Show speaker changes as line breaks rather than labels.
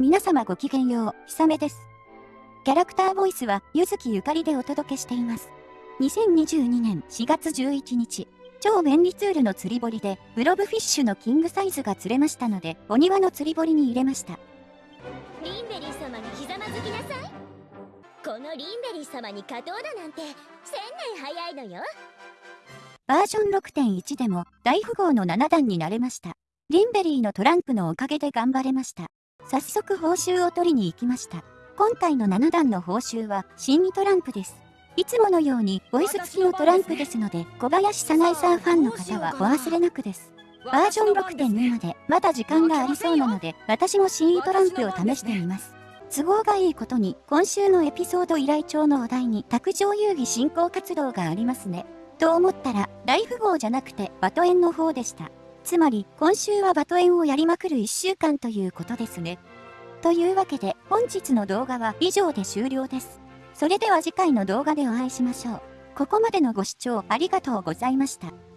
皆様ごきげんよう、ひさめです。キャラクターボイスは、ゆずきゆかりでお届けしています。2022年4月11日、超便利ツールの釣り堀で、ブロブフィッシュのキングサイズが釣れましたので、お庭の釣り堀に入れました。
リンベリー様にひざまずきなさい。このリンベリー様に勝とうだなんて、1000年早いのよ。
バージョン6.1でも大富豪の7段になれました。リンベリーのトランプのおかげで頑張れました。早速報酬を取りに行きました。今回の7段の報酬は新2トランプです。いつものようにボイス付きのトランプですので、小林早苗さんファンの方はお忘れなくです。バージョン6.2までまだ時間がありそうなので、私も新2トランプを試してみます。都合がいいことに、今週のエピソード依頼帳のお題に、卓上遊戯進行活動がありますね。と思ったら、大富豪じゃなくて、バトエンの方でした。つまり、今週はバトエンをやりまくる1週間ということですね。というわけで、本日の動画は以上で終了です。それでは次回の動画でお会いしましょう。ここまでのご視聴ありがとうございました。